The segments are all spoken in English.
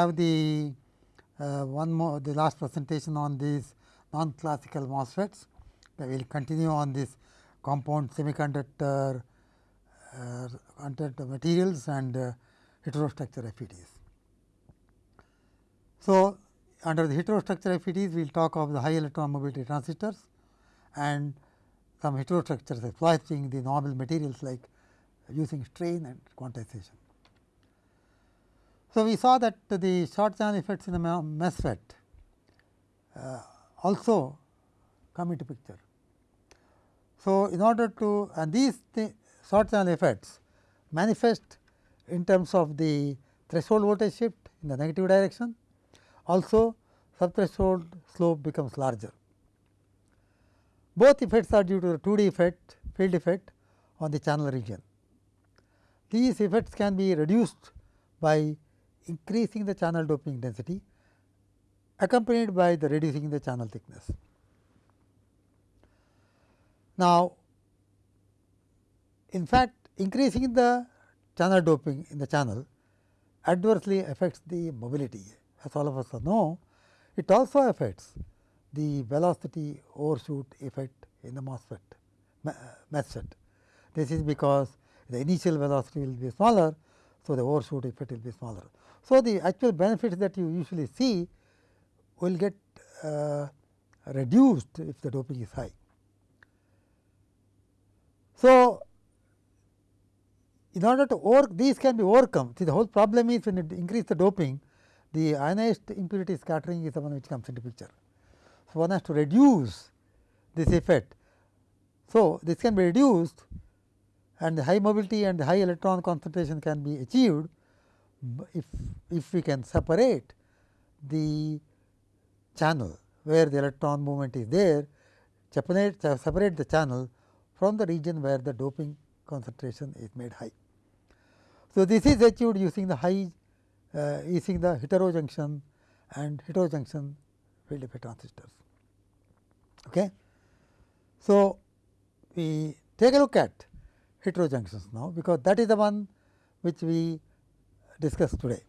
have the uh, one more the last presentation on these non classical MOSFETs. We will continue on this compound semiconductor uh, materials and uh, heterostructure FETs. So, under the heterostructure FETs, we will talk of the high electron mobility transistors and some heterostructures exploiting the normal materials like using strain and quantization. So, we saw that the short channel effects in the MESFET uh, also come into picture. So, in order to and these th short channel effects manifest in terms of the threshold voltage shift in the negative direction also subthreshold slope becomes larger. Both effects are due to the 2D effect field effect on the channel region. These effects can be reduced by increasing the channel doping density accompanied by the reducing the channel thickness. Now, in fact, increasing the channel doping in the channel adversely affects the mobility as all of us know, it also affects the velocity overshoot effect in the MOSFET MESFET. This is because the initial velocity will be smaller, so the overshoot effect will be smaller. So, the actual benefits that you usually see will get uh, reduced if the doping is high. So, in order to work these can be overcome, see the whole problem is when you increase the doping, the ionized impurity scattering is the one which comes into picture. So, one has to reduce this effect. So, this can be reduced and the high mobility and the high electron concentration can be achieved if, if we can separate the channel where the electron movement is there, separate, separate the channel from the region where the doping concentration is made high. So, this is achieved using the high uh, using the heterojunction and heterojunction field effect transistors. Okay. So, we take a look at heterojunctions now, because that is the one which we discussed today.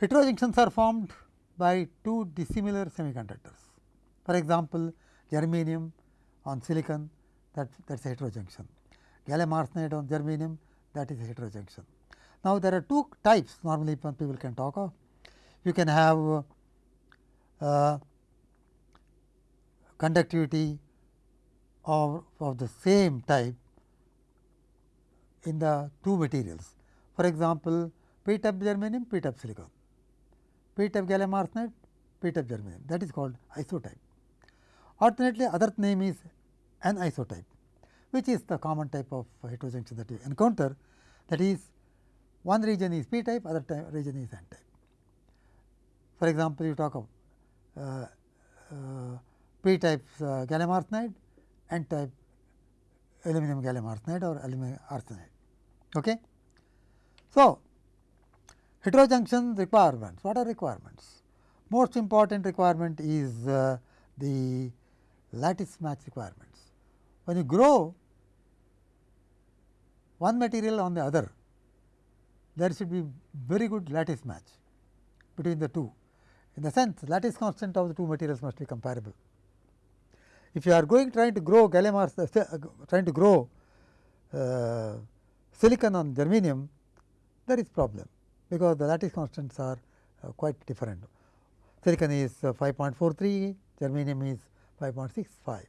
Heterojunctions are formed by two dissimilar semiconductors. For example, germanium on silicon that that is a heterojunction, gallium arsenide on germanium that is a heterojunction. Now, there are two types normally people can talk of. You can have uh, conductivity of, of the same type in the two materials. For example, p type germanium, p type silicon, p type gallium arsenide, p type germanium that is called isotype. Alternately, other name is anisotype, which is the common type of heterojunction that you encounter that is one region is p type, other type region is n type. For example, you talk of uh, uh, p type uh, gallium arsenide, n type aluminum gallium arsenide or aluminum arsenide. Okay. So, heterojunction requirements, what are requirements? Most important requirement is uh, the lattice match requirements. When you grow one material on the other, there should be very good lattice match between the two. In the sense, lattice constant of the two materials must be comparable. If you are going trying to grow gallium arsenide, uh, trying to grow uh, silicon on germanium, there is problem, because the lattice constants are uh, quite different. Silicon is uh, 5.43, germanium is 5.65.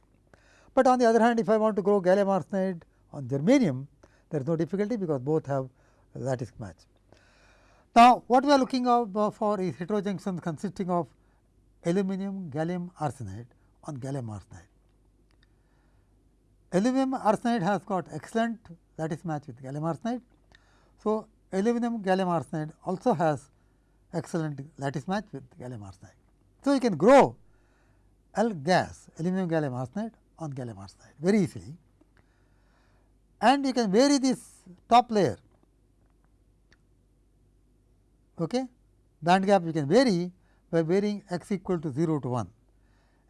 But on the other hand, if I want to grow gallium arsenide on germanium, there is no difficulty, because both have lattice match. Now, what we are looking out for is heterojunctions consisting of aluminum gallium arsenide on gallium arsenide. Aluminum arsenide has got excellent lattice match with gallium arsenide. So, aluminum gallium arsenide also has excellent lattice match with gallium arsenide. So, you can grow AlGaAs aluminum gallium arsenide on gallium arsenide very easily and you can vary this top layer okay. band gap you can vary by varying x equal to 0 to 1.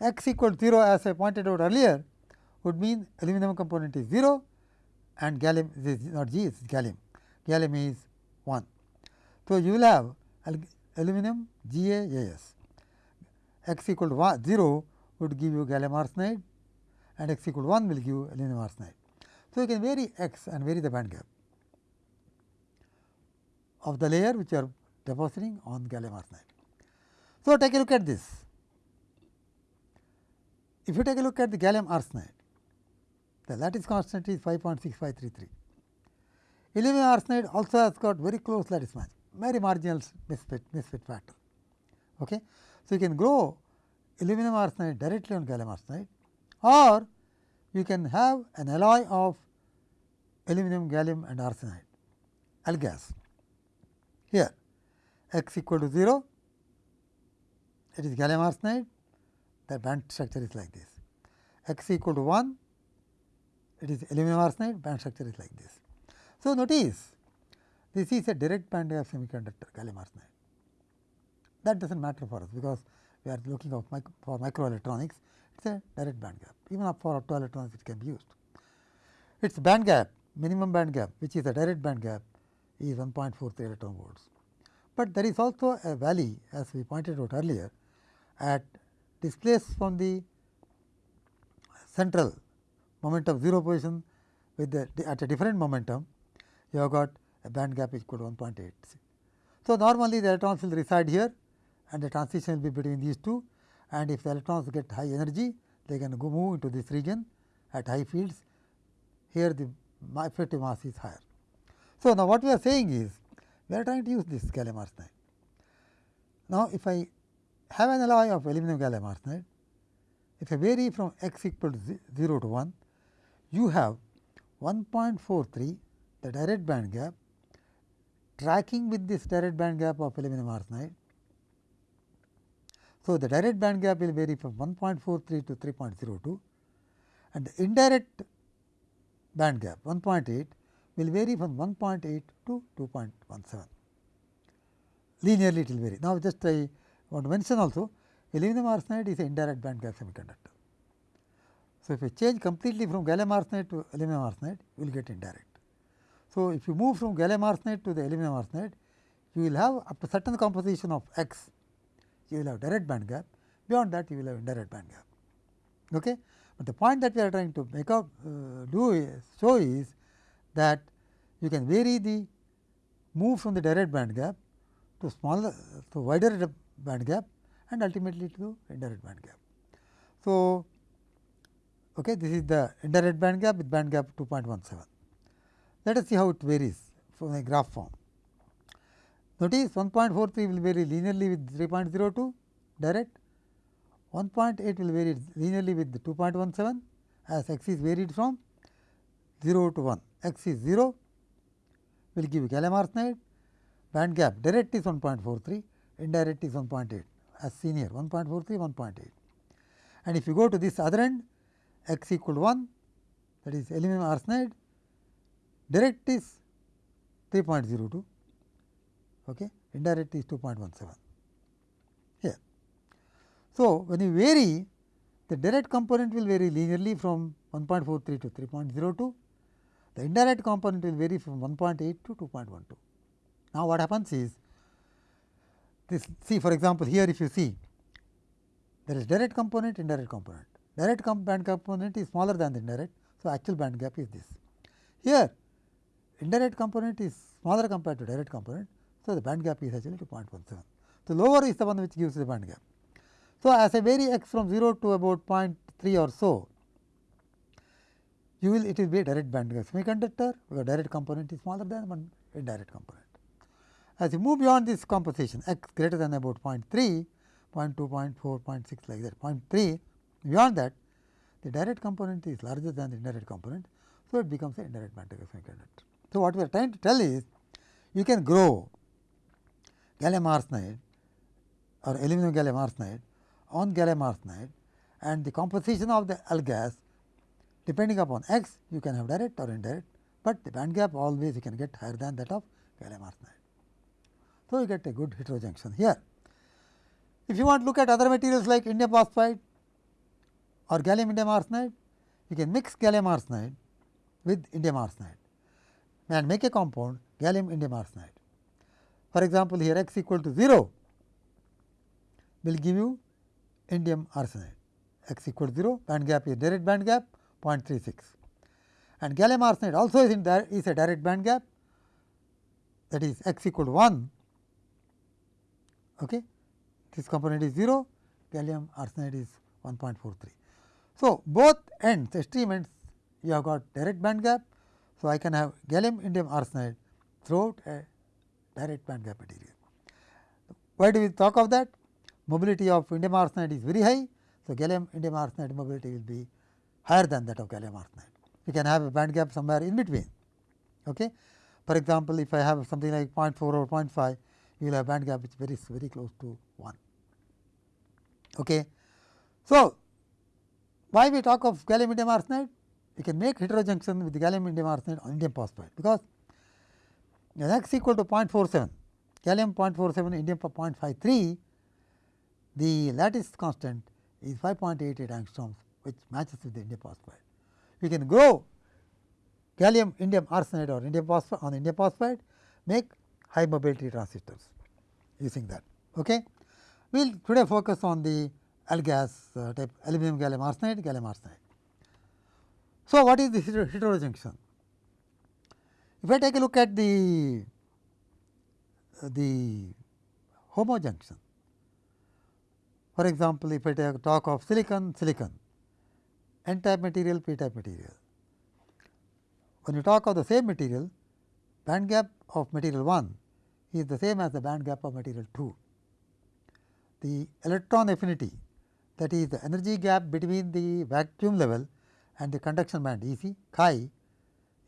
x equal to 0 as I pointed out earlier would mean aluminum component is 0 and gallium is not G is gallium, gallium is 1. So, you will have aluminum GaAs. x equal to 1, 0 would give you gallium arsenide and x equal to 1 will give you aluminum arsenide. So, you can vary x and vary the band gap of the layer which you are depositing on gallium arsenide. So, take a look at this. If you take a look at the gallium arsenide, the lattice constant is 5.6533. Aluminum arsenide also has got very close lattice match, very marginal misfit, misfit factor. Okay. So, you can grow aluminum arsenide directly on gallium arsenide or you can have an alloy of aluminum, gallium and arsenide, AlGaAs. Here x equal to 0, it is gallium arsenide, the band structure is like this. x equal to 1, it is aluminum arsenide, band structure is like this. So, notice this is a direct band gap semiconductor gallium arsenide. That does not matter for us, because we are looking of micro, for microelectronics, it is a direct band gap, even up for optoelectronics it can be used. Its band gap, minimum band gap, which is a direct band gap is 1.43 electron volts. But there is also a valley as we pointed out earlier at displaced from the central momentum 0 position with the at a different momentum you have got a band gap equal to 1.8. So, normally the electrons will reside here and the transition will be between these two and if the electrons get high energy they can go move into this region at high fields here the effective mass is higher. So, now what we are saying is we are trying to use this gallium arsenide. Now, if I have an alloy of aluminum gallium arsenide, if I vary from x equal to 0 to 1, you have 1.43 the direct band gap tracking with this direct band gap of aluminum arsenide. So, the direct band gap will vary from 1.43 to 3.02 and the indirect band gap 1.8 will vary from 1.8 to 2.17 linearly it will vary. Now, just I want to mention also aluminum arsenide is an indirect band gap semiconductor. So, if you change completely from gallium arsenide to aluminum arsenide you will get indirect. So, if you move from gallium arsenide to the aluminum arsenide you will have up to certain composition of x you will have direct band gap beyond that you will have indirect band gap. Okay? But the point that we are trying to make up uh, do is show is that you can vary the move from the direct band gap to smaller to wider band gap and ultimately to indirect band gap. So, okay, this is the indirect band gap with band gap 2.17. Let us see how it varies from a graph form. Notice 1.43 will vary linearly with 3.02 direct, 1.8 will vary linearly with 2.17 as x is varied from 0 to 1 x is 0 will give gallium arsenide, band gap direct is 1.43, indirect is 1.8 as seen here 1.43, 1.8. And if you go to this other end x equal to 1 that is aluminum arsenide, direct is 3.02, okay, indirect is 2.17 here. So, when you vary the direct component will vary linearly from 1.43 to 3.02 the indirect component will vary from 1.8 to 2.12. Now, what happens is this see for example, here if you see there is direct component indirect component direct band component is smaller than the indirect. So, actual band gap is this here indirect component is smaller compared to direct component. So, the band gap is actually 2.17. So, lower is the one which gives the band gap. So, as I vary x from 0 to about 0.3 or so you will it will be a direct band gap semiconductor because direct component is smaller than one indirect component. As you move beyond this composition x greater than about 0 0.3, 0 0.2, 0 0.4, 0.6 like that 0.3 beyond that the direct component is larger than the indirect component. So, it becomes an indirect band gap semiconductor. So, what we are trying to tell is you can grow gallium arsenide or aluminum gallium arsenide on gallium arsenide and the composition of the AlGaAs depending upon x you can have direct or indirect, but the band gap always you can get higher than that of gallium arsenide. So, you get a good heterojunction here. If you want to look at other materials like indium phosphide or gallium indium arsenide, you can mix gallium arsenide with indium arsenide and make a compound gallium indium arsenide. for example, here x equal to 0 will give you indium arsenide. x equal to 0 band gap is direct band gap 0.36 and gallium arsenide also is in is a direct band gap that is x equal to 1 okay? This component is 0 gallium arsenide is 1.43 so both ends extreme ends you have got direct band gap so i can have gallium indium arsenide throughout a direct band gap material why do we talk of that mobility of indium arsenide is very high. So, gallium indium arsenide mobility will be higher than that of gallium arsenide. We can have a band gap somewhere in between. Okay. For example, if I have something like 0.4 or 0.5, you will have band gap which is very very close to 1. Okay. So, why we talk of gallium indium arsenide? We can make heterojunction with gallium indium arsenide on indium phosphide, because x equal to 0.47, gallium 0.47, indium 0.53 the lattice constant is 5.88 angstroms which matches with the indium phosphide. We can grow gallium indium arsenide or indium phosphide on indium phosphide make high mobility transistors using that. Okay. We will today focus on the AlGaAs uh, type aluminum gallium arsenide, gallium arsenide. So, what is the heterojunction? If I take a look at the uh, the homojunction, for example, if I take talk of silicon, silicon, n type material, p type material. When you talk of the same material, band gap of material 1 is the same as the band gap of material 2. The electron affinity that is the energy gap between the vacuum level and the conduction band E c chi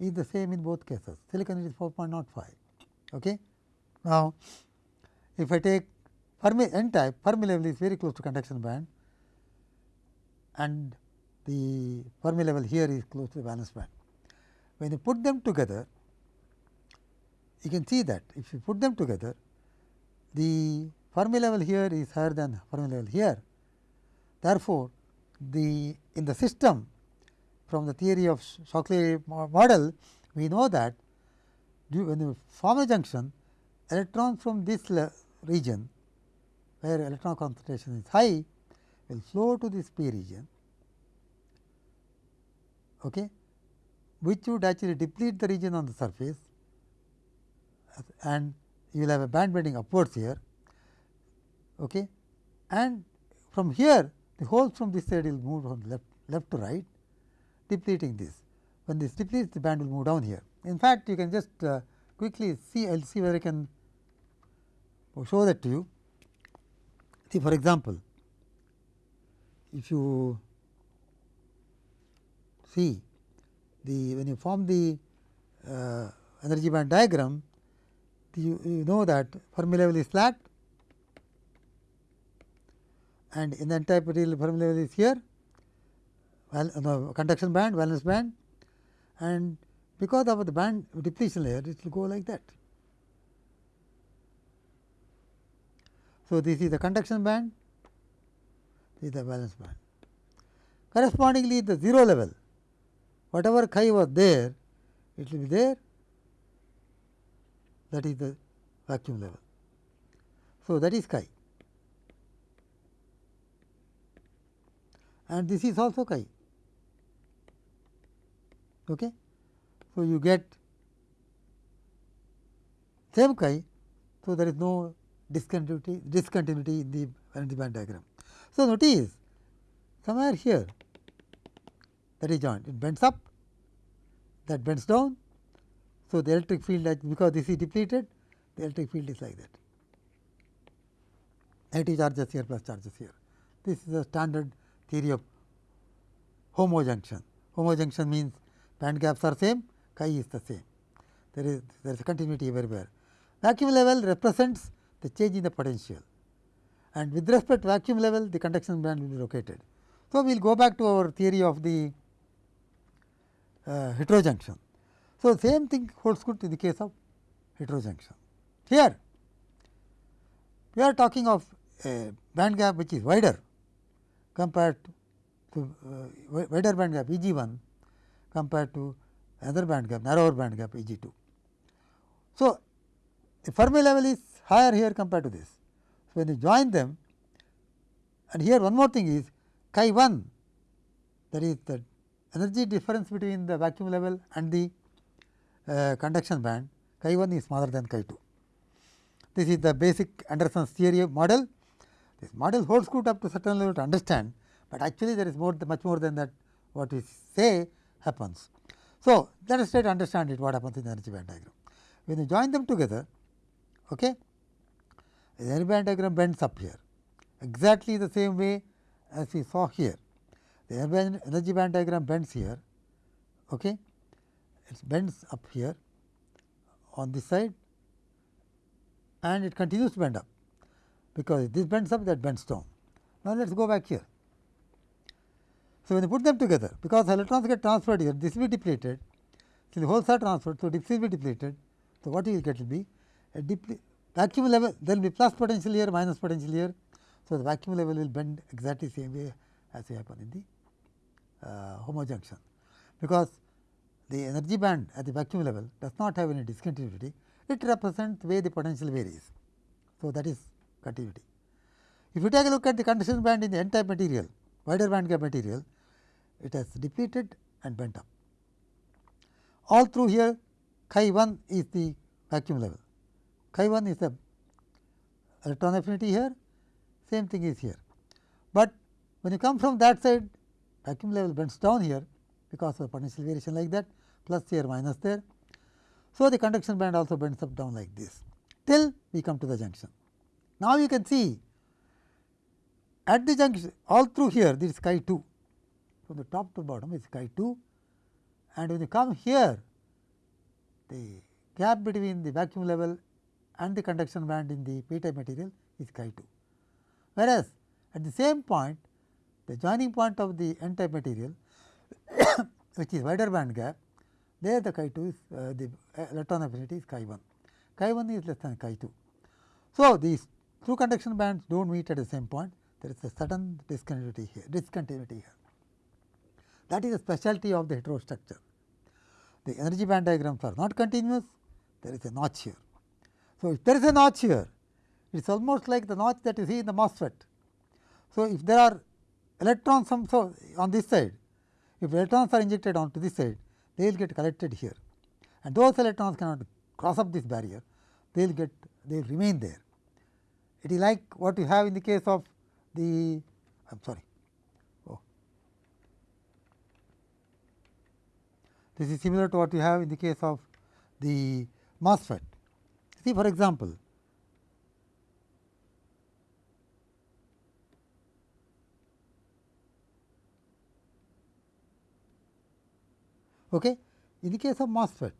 is the same in both cases silicon is 4.05. Okay. Now, if I take Fermi n type Fermi level is very close to conduction band and the Fermi level here is close to the valence band. When you put them together, you can see that if you put them together, the Fermi level here is higher than Fermi level here. Therefore, the in the system from the theory of Shockley model, we know that when you form a junction, electrons from this region where electron concentration is high will flow to this p region okay, which would actually deplete the region on the surface and you will have a band bending upwards here okay. and from here the holes from this side will move from left left to right depleting this. When this depletes the band will move down here. In fact, you can just uh, quickly see I will see whether I can show that to you. See for example, if you see the when you form the uh, energy band diagram, you, you know that Fermi level is flat and in the material Fermi level is here, well, uh, no, conduction band, valence band and because of the band depletion layer it will go like that. So, this is the conduction band, this is the valence band. Correspondingly, the 0 level, whatever chi was there, it will be there, that is the vacuum level. So, that is chi and this is also chi. Okay. So, you get same chi, so there is no discontinuity, discontinuity in the band diagram. So, notice somewhere here that is joint, it bends up, that bends down. So, the electric field because this is depleted, the electric field is like that. Negative charges here plus charges here. This is the standard theory of homojunction. Homojunction means band gaps are same, chi is the same. There is there is a continuity everywhere. Vacuum level represents the change in the potential and with respect to vacuum level the conduction band will be located. So, we will go back to our theory of the uh, heterojunction. So, same thing holds good in the case of heterojunction. Here we are talking of a band gap which is wider compared to uh, wider band gap E g 1 compared to another band gap narrower band gap E g 2. So, the Fermi level is higher here compared to this. So, when you join them and here one more thing is chi 1 that is the energy difference between the vacuum level and the uh, conduction band chi 1 is smaller than chi 2. This is the basic Anderson's theory model. This model holds good up to certain level to understand, but actually there is more much more than that what we say happens. So, let us try to understand it what happens in the energy band diagram. When you join them together, okay, the energy band diagram bends up here exactly the same way as we saw here. The energy band diagram bends here, okay. it bends up here on this side and it continues to bend up because this bends up that bends down. Now, let us go back here. So, when you put them together because electrons get transferred here this will be depleted so the holes are transferred. So, this will be depleted. So, what you will get will be a vacuum level there will be plus potential here minus potential here. So, the vacuum level will bend exactly same way as we happen in the uh, homojunction because the energy band at the vacuum level does not have any discontinuity it represents the way the potential varies. So, that is continuity. If you take a look at the conduction band in the n type material wider band gap material it has depleted and bent up. All through here chi 1 is the vacuum level, chi 1 is the electron affinity here, same thing is here. But when you come from that side vacuum level bends down here because of potential variation like that plus here minus there. So, the conduction band also bends up down like this till we come to the junction. Now, you can see at the junction all through here this is chi 2 from the top to bottom is chi 2 and when you come here the gap between the vacuum level and the conduction band in the p type material is chi 2. Whereas, at the same point the joining point of the n type material which is wider band gap there the chi 2 is uh, the electron affinity is chi 1, chi 1 is less than chi 2. So, these two conduction bands do not meet at the same point there is a sudden discontinuity here discontinuity here. That is a specialty of the heterostructure. The energy band diagrams are not continuous, there is a notch here. So, if there is a notch here, it is almost like the notch that you see in the MOSFET. So, if there are electrons so on this side, if electrons are injected onto this side, they will get collected here and those electrons cannot cross up this barrier, they will get they will remain there. It is like what you have in the case of the I am sorry This is similar to what you have in the case of the MOSFET. See for example, okay. in the case of MOSFET,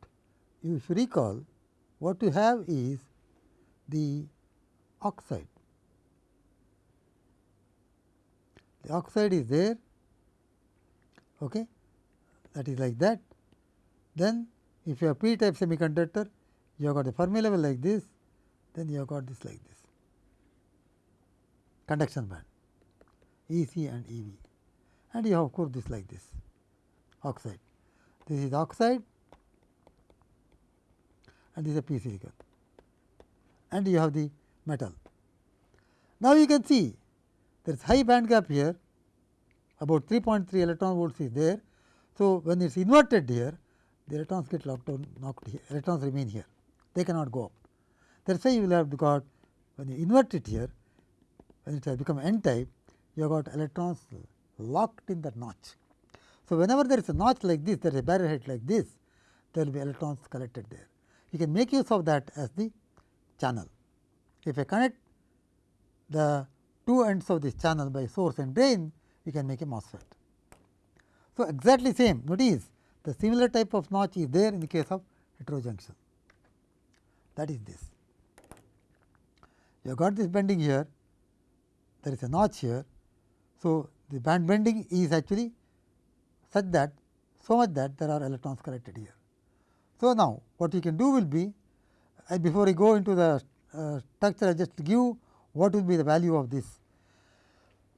you should recall what you have is the oxide. The oxide is there, okay, that is like that then if you have p type semiconductor, you have got the Fermi level like this, then you have got this like this conduction band E c and E v and you have of course, this like this oxide. This is oxide and this is a p silicon and you have the metal. Now, you can see there is high band gap here about 3.3 electron volts is there. So, when it is inverted here the electrons get locked down knocked here electrons remain here they cannot go up. That is why you will have got when you invert it here when it has become n type you have got electrons locked in the notch. So, whenever there is a notch like this there is a barrier height like this there will be electrons collected there. You can make use of that as the channel. If I connect the two ends of this channel by source and drain you can make a MOSFET. So, exactly same notice the similar type of notch is there in the case of heterojunction that is this. You have got this bending here, there is a notch here. So, the band bending is actually such that so much that there are electrons collected here. So, now what you can do will be uh, before we go into the uh, structure I just give what will be the value of this.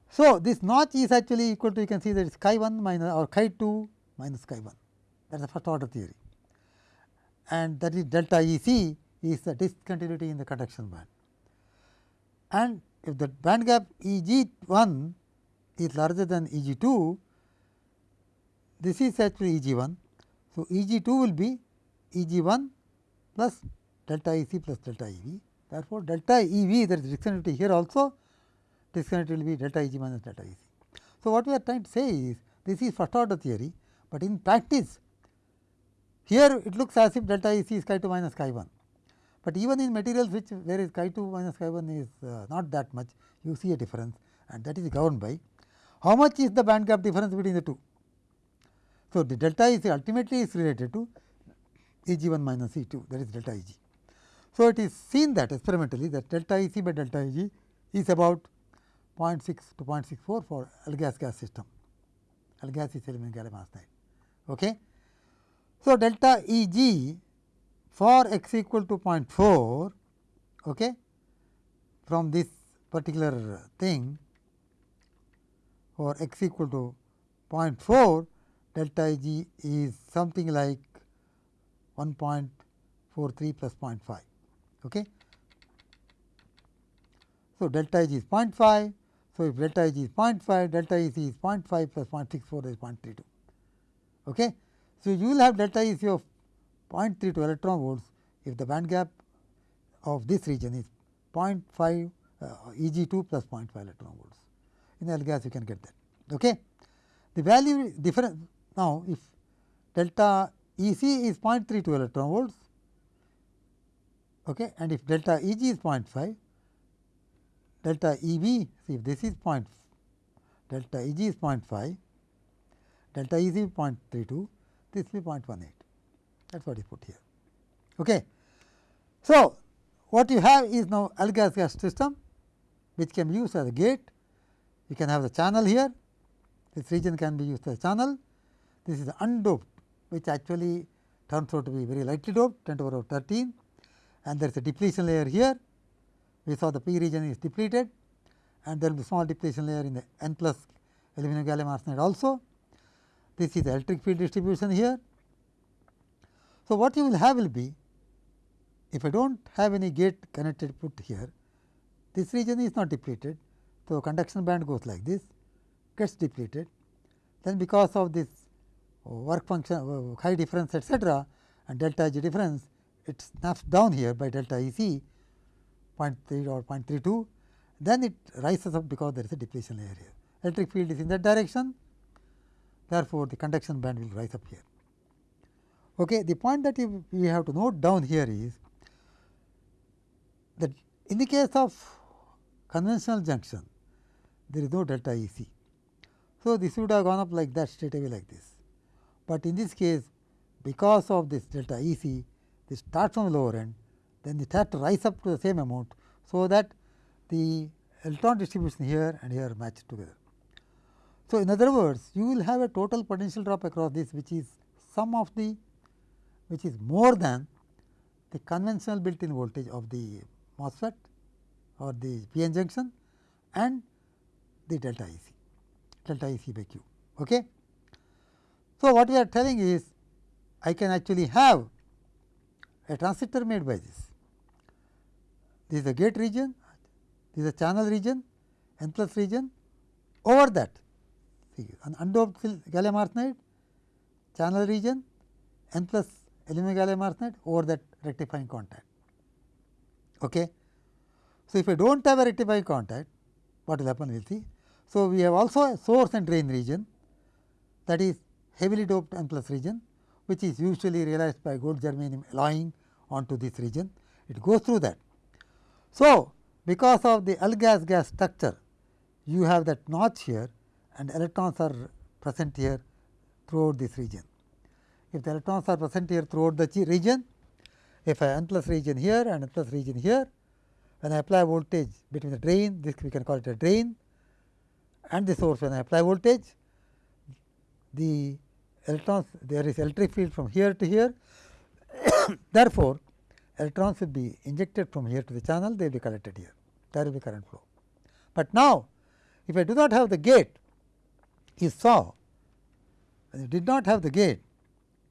So, this notch is actually equal to you can see that it is chi 1 minus or chi 2 minus chi 1 that is the first order theory and that is delta E c is the discontinuity in the conduction band. and if the band gap E g 1 is larger than E g 2, this is actually E g 1. So, E g 2 will be E g 1 plus delta E c plus delta E v. Therefore, delta E v there is discontinuity here also discontinuity will be delta E g minus delta E c. So, what we are trying to say is this is first order theory, but in practice here it looks as if delta E c is chi 2 minus chi 1, but even in materials which where is chi 2 minus chi 1 is uh, not that much you see a difference and that is governed by how much is the band gap difference between the two. So, the delta E c ultimately is related to E g 1 minus E 2 that is delta E g. So, it is seen that experimentally that delta E c by delta E g is about 0.6 to 0.64 for AlGaAs GaAs system, AlGaAs is aluminum gallium arsenide. Okay. So, delta E g for x equal to 0.4 okay, from this particular thing for x equal to 0.4 delta E g is something like 1.43 plus 0.5. Okay. So, delta E g is 0.5. So, if delta E g is 0.5, delta E c is 0.5 plus 0.64 is 0.32. Okay. So, you will have delta E c of 0.32 electron volts if the band gap of this region is 0.5 uh, E g 2 plus 0.5 electron volts. In AlGaAs you can get that. Okay. The value difference now if delta E c is 0.32 electron volts okay, and if delta E g is 0.5 delta E b see if this is 0. delta E g is 0.5 delta E c is 0.32 this will be 0.18 that is what is put here. Okay. So, what you have is now AlGaAs GaAs system which can be used as a gate you can have the channel here this region can be used as a channel this is undoped which actually turns out to be very lightly doped 10 to the power of 13 and there is a depletion layer here. We saw the p region is depleted and there will be small depletion layer in the n plus aluminum gallium arsenide also. This is electric field distribution here. So, what you will have will be if I do not have any gate connected put here, this region is not depleted. So, conduction band goes like this gets depleted then because of this work function uh, high difference etcetera and delta G difference it snaps down here by delta E c 0.3 or 0.32 then it rises up because there is a depletion layer here. Electric field is in that direction therefore, the conduction band will rise up here. Okay. The point that we have to note down here is that in the case of conventional junction there is no delta E c. So, this would have gone up like that straight away like this but in this case because of this delta E c this starts from the lower end then it has to rise up to the same amount. So, that the electron distribution here and here match together. So, in other words you will have a total potential drop across this which is sum of the which is more than the conventional built in voltage of the MOSFET or the PN junction and the delta E c delta E c by q. Okay. So, what we are telling is I can actually have a transistor made by this. This is a gate region, this is a channel region, n plus region over that an undoped gallium arsenide channel region n plus aluminum gallium arsenide over that rectifying contact. Okay. So, if I do not have a rectifying contact what will happen we will see. So, we have also a source and drain region that is heavily doped n plus region which is usually realized by gold germanium alloying onto this region, it goes through that. So, because of the AlGaAs GaAs structure, you have that notch here and electrons are present here throughout this region. If the electrons are present here throughout the region, if I n plus region here and n plus region here, when I apply voltage between the drain, this we can call it a drain and the source when I apply voltage, the electrons there is electric field from here to here. Therefore, electrons will be injected from here to the channel they will be collected here there will be current flow. But now, if I do not have the gate you saw I did not have the gate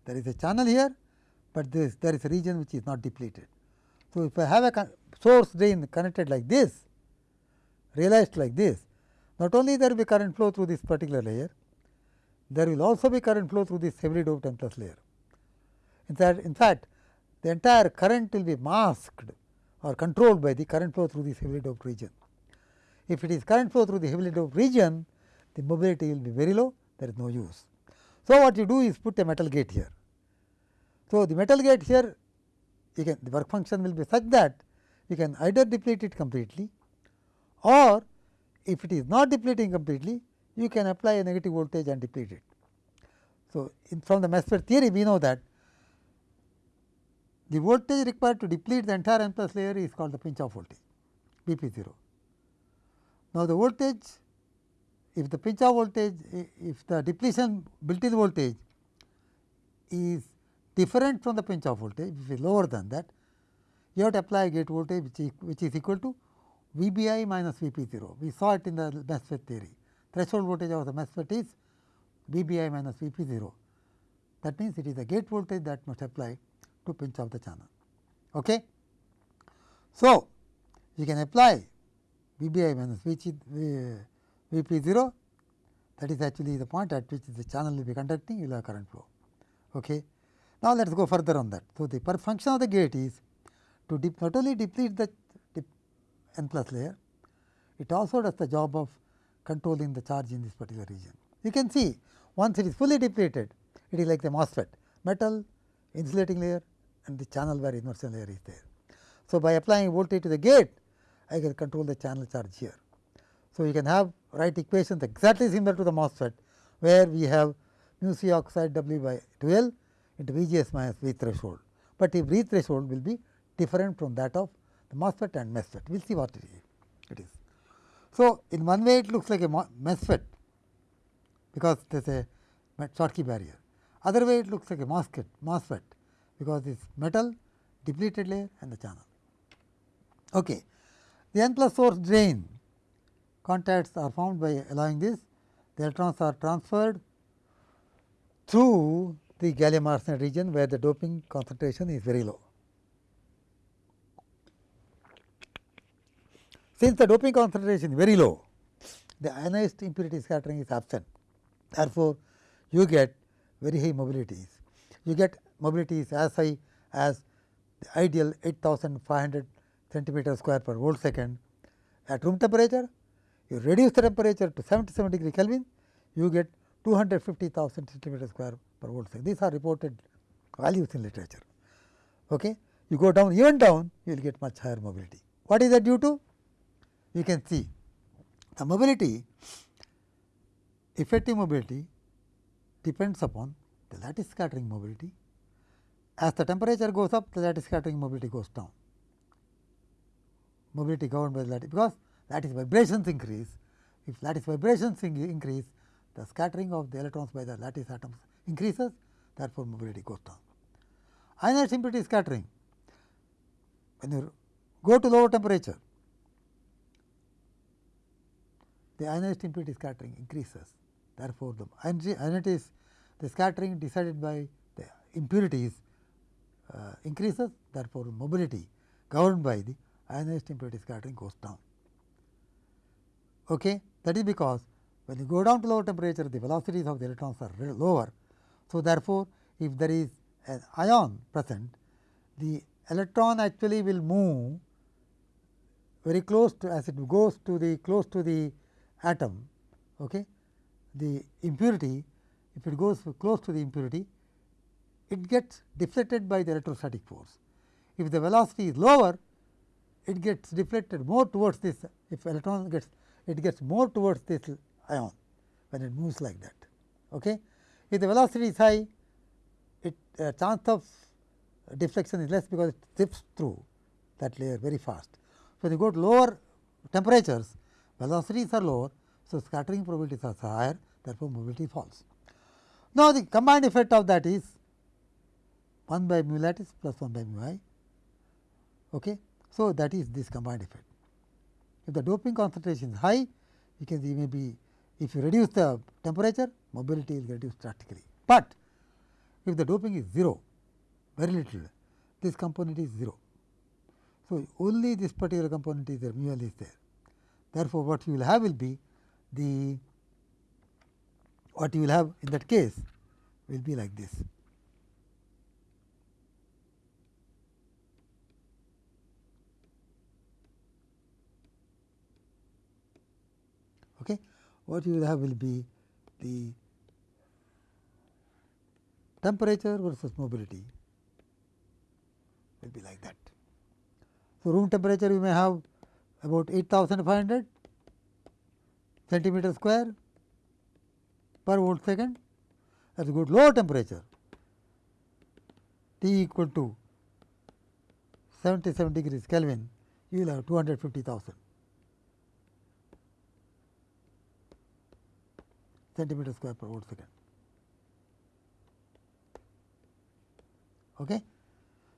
there is a channel here, but this there is a region which is not depleted. So, if I have a source drain connected like this realized like this, not only there will be current flow through this particular layer, there will also be current flow through this heavily doped N plus layer. In fact, in fact, the entire current will be masked or controlled by the current flow through this heavily doped region. If it is current flow through the heavily doped region, the mobility will be very low, there is no use. So, what you do is put a metal gate here. So, the metal gate here you can the work function will be such that you can either deplete it completely or if it is not depleting completely you can apply a negative voltage and deplete it. So, in from the MESFET theory we know that the voltage required to deplete the entire N plus layer is called the pinch off voltage V p 0. Now, the voltage if the pinch off voltage if the depletion built in voltage is different from the pinch off voltage if it is lower than that you have to apply gate voltage which is, which is equal to V b i minus V p 0. We saw it in the MESFET theory. Threshold voltage of the MESFET is V b i minus V p 0. That means, it is the gate voltage that must apply to pinch off the channel. Okay. So, you can apply V b i minus V, v p 0 that is actually the point at which the channel will be conducting you will have current flow. Okay. Now, let us go further on that. So, the per function of the gate is to not only deplete the n plus layer, it also does the job of controlling the charge in this particular region. You can see once it is fully depleted, it is like the MOSFET, metal, insulating layer and the channel where inversion layer is there. So, by applying voltage to the gate, I can control the channel charge here. So, you can have write equations exactly similar to the MOSFET, where we have mu c oxide W by 2L into V g s minus V threshold, but if V threshold will be different from that of the MOSFET and MESFET. We will see what it is. So, in one way it looks like a MESFET because there is a Schottky barrier. Other way it looks like a MOSFET, MOSFET because it is metal, depleted layer and the channel. Okay. The n plus source drain contacts are formed by allowing this. The electrons are transferred through the gallium arsenide region where the doping concentration is very low. Since the doping concentration is very low, the ionized impurity scattering is absent. Therefore, you get very high mobilities. You get mobilities as high as the ideal 8500 centimeter square per volt second at room temperature. You reduce the temperature to 77 degree Kelvin, you get 250,000 centimeter square per volt second. These are reported values in literature. Okay. You go down even down, you will get much higher mobility. What is that due to? you can see the mobility effective mobility depends upon the lattice scattering mobility. As the temperature goes up, the lattice scattering mobility goes down. Mobility governed by the lattice because lattice vibrations increase. If lattice vibrations increase, the scattering of the electrons by the lattice atoms increases, therefore, mobility goes down. Ionized impurity scattering, when you go to lower temperature, the ionized impurity scattering increases. Therefore, the ionized the scattering decided by the impurities uh, increases therefore, mobility governed by the ionized impurity scattering goes down. Okay? That is because when you go down to lower temperature the velocities of the electrons are lower. So, therefore, if there is an ion present the electron actually will move very close to as it goes to the close to the atom, okay, the impurity if it goes close to the impurity, it gets deflected by the electrostatic force. If the velocity is lower, it gets deflected more towards this, if electron gets, it gets more towards this ion when it moves like that. Okay. If the velocity is high, it uh, chance of deflection is less because it zips through that layer very fast. So, when you go to lower temperatures, velocities are lower. So, scattering probabilities are higher therefore, mobility falls. Now, the combined effect of that is 1 by mu lattice plus 1 by mu i. Okay. So, that is this combined effect. If the doping concentration is high, you can see maybe if you reduce the temperature, mobility is reduced drastically. But if the doping is 0, very little, this component is 0. So, only this particular component is there, mu l is there. Therefore, what you will have will be the what you will have in that case will be like this. Okay. What you will have will be the temperature versus mobility. Will be like that. So, room temperature you may have about 8500 centimeter square per volt second. Is good lower temperature. T equal to 77 degrees Kelvin you will have 250,000 centimeter square per volt second. Okay.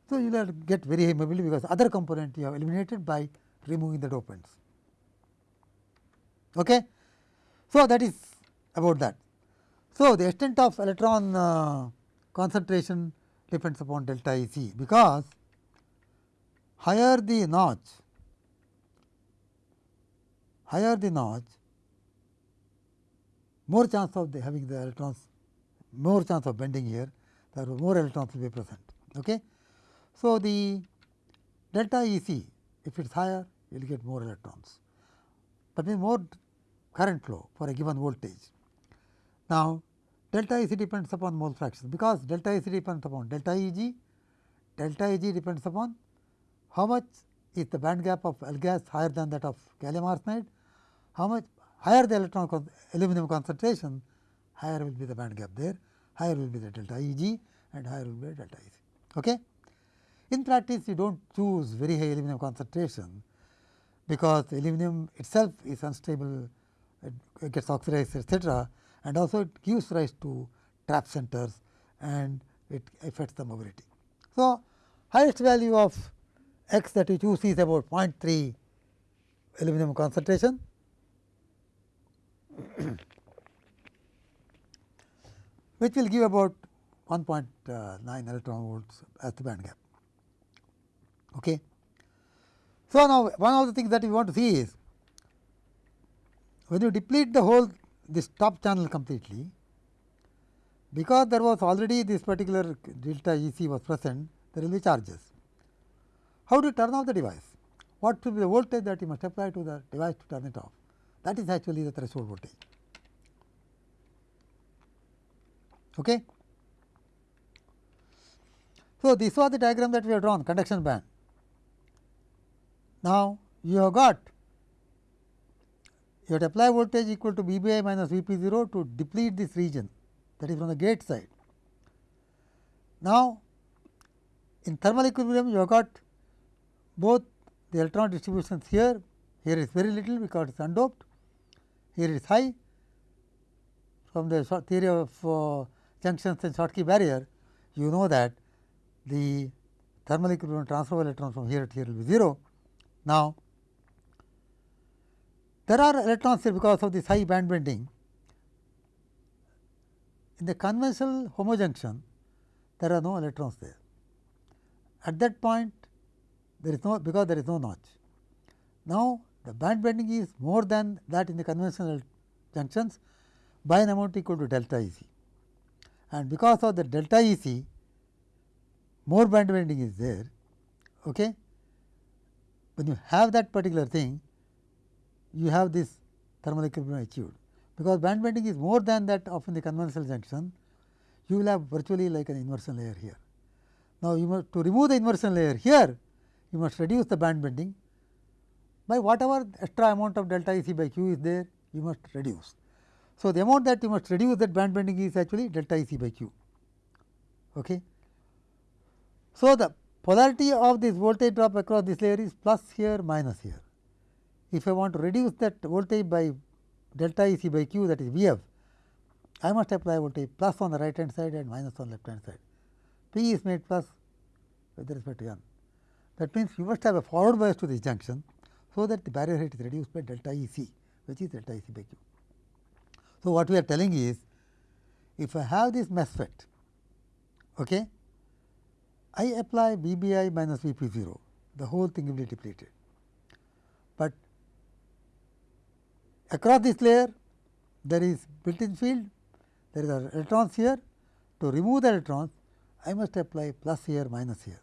So, you will get very high mobility because other component you have eliminated by removing the dopants. Okay. So, that is about that. So, the extent of electron uh, concentration depends upon delta E c because higher the notch, higher the notch, more chance of the having the electrons, more chance of bending here, there more electrons will be present. Okay. So, the delta E c if it is higher you will get more electrons, but means more current flow for a given voltage. Now, delta E c depends upon mole fraction because delta E c depends upon delta E g, delta E g depends upon how much is the band gap of AlGaAs higher than that of gallium arsenide, how much higher the electron con aluminum concentration, higher will be the band gap there, higher will be the delta E g and higher will be the delta E c. Okay? In practice, you do not choose very high aluminum concentration, because aluminum itself is unstable, it gets oxidized etcetera and also it gives rise to trap centers and it affects the mobility. So, highest value of x that you choose is about 0.3 aluminum concentration which will give about 1.9 electron volts as the band gap. Okay. So, now one of the things that we want to see is when you deplete the whole this top channel completely, because there was already this particular delta E c was present, there will be charges. How do you turn off the device? What should be the voltage that you must apply to the device to turn it off? That is actually the threshold voltage. Okay. So, this was the diagram that we have drawn conduction band. Now, you have got you have apply voltage equal to V minus V p 0 to deplete this region that is from the gate side. Now, in thermal equilibrium you have got both the electron distributions here, here is very little because it is undoped, here is high from the theory of uh, junctions and Schottky barrier, you know that the thermal equilibrium transfer of electrons from here to here will be 0. Now, there are electrons here because of this high band bending. In the conventional homojunction, there are no electrons there. At that point, there is no because there is no notch. Now, the band bending is more than that in the conventional junctions by an amount equal to delta E c and because of the delta E c more band bending is there. Okay. When you have that particular thing you have this thermal equilibrium achieved because band bending is more than that of in the conventional junction you will have virtually like an inversion layer here. Now, you must to remove the inversion layer here you must reduce the band bending by whatever extra amount of delta E c by q is there you must reduce. So, the amount that you must reduce that band bending is actually delta E c by q. Okay. So, the polarity of this voltage drop across this layer is plus here minus here. If I want to reduce that voltage by delta E c by q that is V f, I must apply voltage plus on the right hand side and minus on left hand side. P is made plus with respect to n. That means, you must have a forward bias to this junction, so that the barrier height is reduced by delta E c which is delta E c by q. So, what we are telling is if I have this MESFET, okay, I apply V b i minus V p 0, the whole thing will be depleted. But across this layer there is built in field, there is are electrons here. To remove the electrons, I must apply plus here minus here.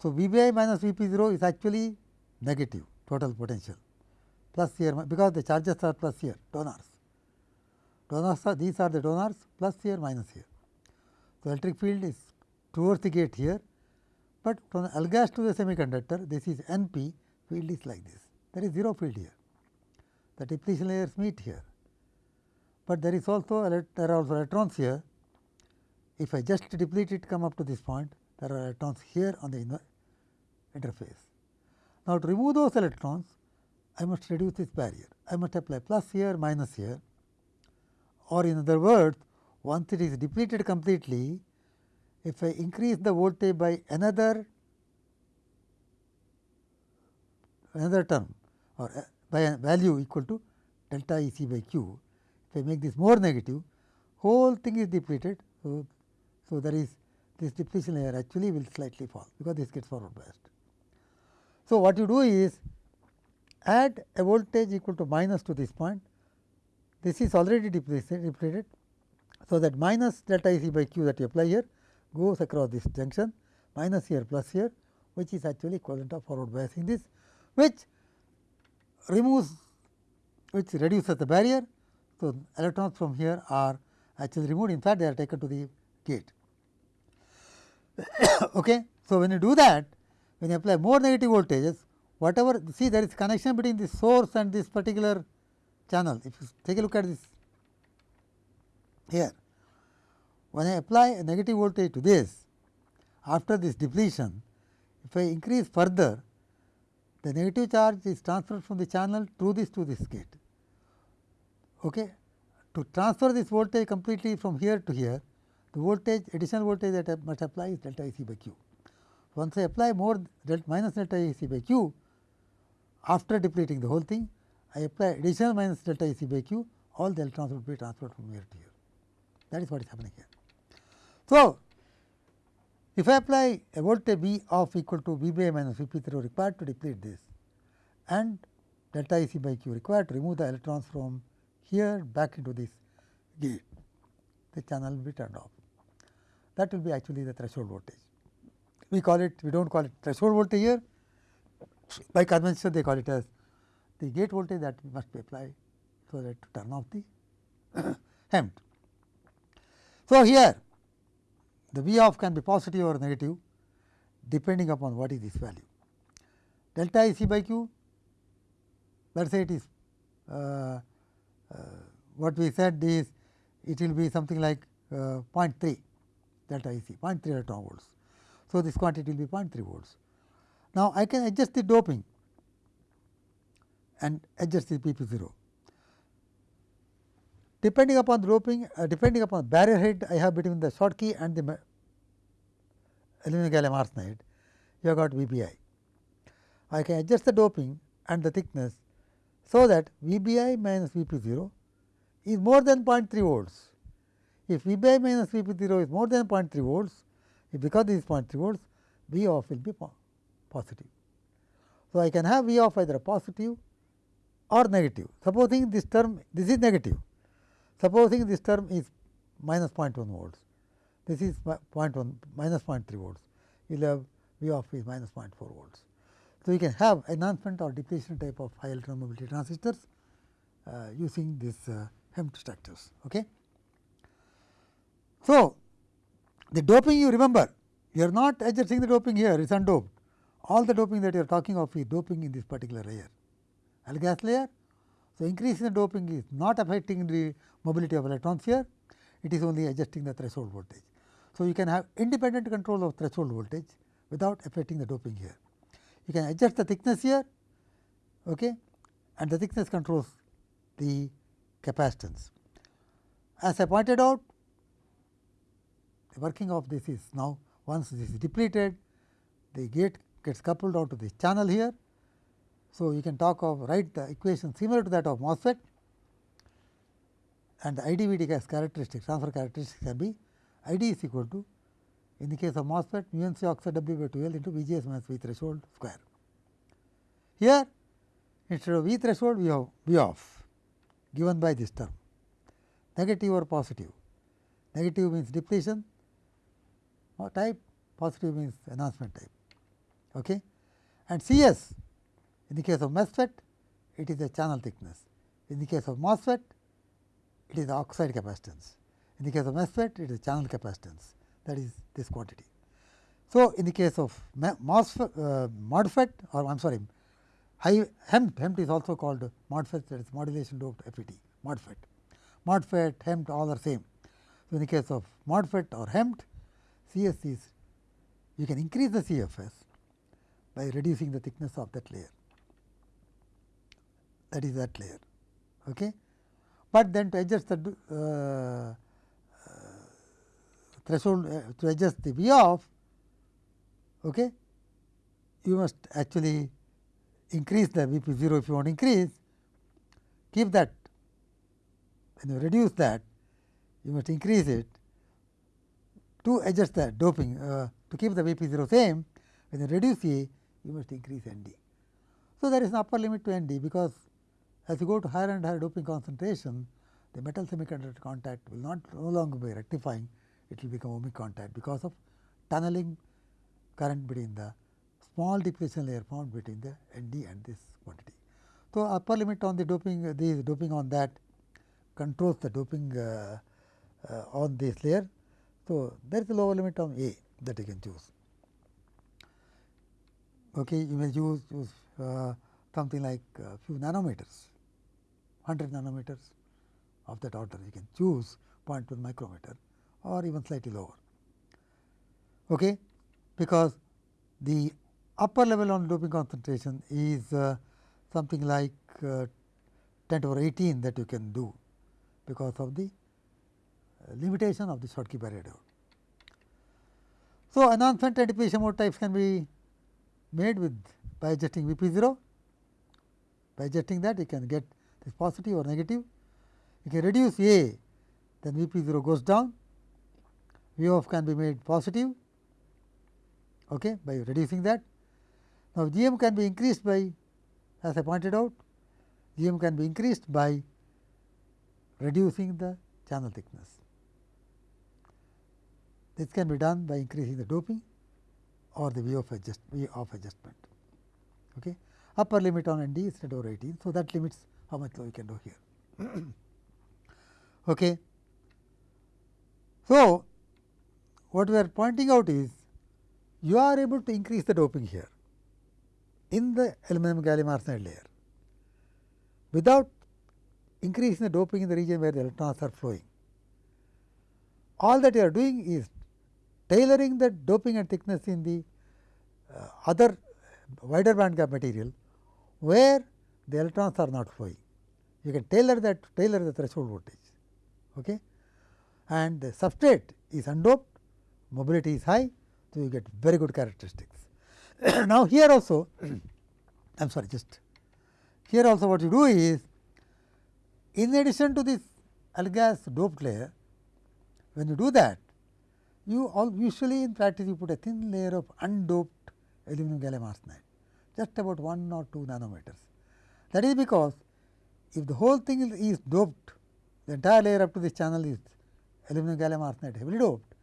So, V b i minus V p 0 is actually negative total potential plus here because the charges are plus here donors. Donors are these are the donors plus here minus here. So, electric field is towards the gate here, but from the gas to the semiconductor this is N p field is like this there is 0 field here the depletion layers meet here, but there is also there are also electrons here if I just deplete it come up to this point there are electrons here on the interface. Now, to remove those electrons I must reduce this barrier I must apply plus here minus here or in other words once it is depleted completely if I increase the voltage by another another term or uh, by a value equal to delta E c by q. If I make this more negative, whole thing is depleted. So, so there is this depletion layer actually will slightly fall because this gets forward biased. So, what you do is add a voltage equal to minus to this point. This is already depleted. So, that minus delta E c by q that you apply here goes across this junction minus here plus here which is actually equivalent of forward biasing this which removes which reduces the barrier. So, electrons from here are actually removed in fact, they are taken to the gate. okay. So, when you do that when you apply more negative voltages whatever see there is connection between the source and this particular channel. If you take a look at this here when I apply a negative voltage to this after this depletion if I increase further the negative charge is transferred from the channel through this to this gate. Okay. To transfer this voltage completely from here to here, the voltage additional voltage that I must apply is delta E c by q. Once I apply more delta minus delta E c by q, after depleting the whole thing, I apply additional minus delta E c by q, all the electrons will be transferred from here to here. That is what is happening here. So, if I apply a voltage V of equal to V by minus V p 0 required to deplete this and delta E c by q required to remove the electrons from here back into this gate, the channel will be turned off. That will be actually the threshold voltage. We call it, we do not call it threshold voltage here, by convention they call it as the gate voltage that must be applied so that to turn off the HEMT. So, here the V of can be positive or negative depending upon what is this value. Delta I c by q, let us say it is uh, uh, what we said is it will be something like uh, 0.3 delta E c 0.3 electron volts. So, this quantity will be 0.3 volts. Now, I can adjust the doping and adjust the V p 0 depending upon the doping, uh, depending upon barrier height I have between the Schottky and the aluminum gallium arsenide, you have got VBI. I can adjust the doping and the thickness, so that VBI minus VP 0 is more than 0.3 volts. If VBI minus VP 0 is more than 0.3 volts, because this is 0.3 volts, V off will be positive. So, I can have V off either positive or negative. Supposing this term, this is negative, Supposing this term is minus 0.1 volts, this is 0.1 minus 0.3 volts, you will have V of is minus 0.4 volts. So, you can have enhancement or depletion type of high electron mobility transistors uh, using this uh, structures. Okay. So, the doping you remember, you are not adjusting the doping here, it is undoped. All the doping that you are talking of is doping in this particular layer. gas layer so, increase in the doping is not affecting the mobility of electrons here, it is only adjusting the threshold voltage. So, you can have independent control of threshold voltage without affecting the doping here. You can adjust the thickness here okay, and the thickness controls the capacitance. As I pointed out, the working of this is now once this is depleted, the gate gets coupled out to this channel here so, you can talk of write the equation similar to that of MOSFET and the IDVD gas characteristics transfer characteristics can be ID is equal to in the case of MOSFET mu n C oxide W by 2 L into V G S minus V threshold square. Here instead of V threshold we have V off given by this term negative or positive. Negative means depletion or type, positive means enhancement type. Okay. And C s in the case of MESFET it is the channel thickness. In the case of MOSFET it is the oxide capacitance. In the case of MESFET it is channel capacitance that is this quantity. So, in the case of MOSFET, uh, MODFET or I am sorry high HEMT, HEMT is also called MODFET that is modulation doped FET, MODFET. MODFET, HEMT all are same. So, in the case of MODFET or HEMT, CS is you can increase the CFS by reducing the thickness of that layer that is that layer. Okay. But then to adjust the uh, uh, threshold uh, to adjust the V off, okay, you must actually increase the V p 0 if you want to increase, keep that when you reduce that you must increase it to adjust the doping uh, to keep the V p 0 same when you reduce A you must increase N d. So, there is an upper limit to N d because as you go to higher and higher doping concentration the metal semiconductor contact will not no longer be rectifying it will become ohmic contact because of tunneling current between the small depletion layer formed between the N d and this quantity. So, upper limit on the doping uh, the doping on that controls the doping uh, uh, on this layer. So, there is a lower limit on A that you can choose. Okay, you may choose, use uh, something like a few nanometers, 100 nanometers of that order you can choose 0.1 micrometer or even slightly lower. Okay, because the upper level on doping concentration is uh, something like uh, 10 to the 18 that you can do because of the uh, limitation of the Schottky barrier diode. So, enhancement depletion mode types can be made with by adjusting V p 0. By adjusting that you can get this positive or negative. You can reduce A then V p 0 goes down, V off can be made positive okay, by reducing that. Now, G m can be increased by as I pointed out, G m can be increased by reducing the channel thickness. This can be done by increasing the doping or the V of adjust V of adjustment. Okay. Upper limit on N d is 10 over 18. So, that limits how much we can do here. okay. So, what we are pointing out is you are able to increase the doping here in the aluminum gallium arsenide layer without increasing the doping in the region where the electrons are flowing. All that you are doing is tailoring the doping and thickness in the uh, other wider band gap material where the electrons are not flowing. You can tailor that tailor the threshold voltage okay? and the substrate is undoped, mobility is high, so you get very good characteristics. now, here also I am sorry just here also what you do is in addition to this AlGaAs doped layer, when you do that, you all usually in practice you put a thin layer of undoped aluminum gallium arsenide, just about 1 or 2 nanometers. That is because if the whole thing is doped, the entire layer up to this channel is aluminum gallium arsenide heavily doped,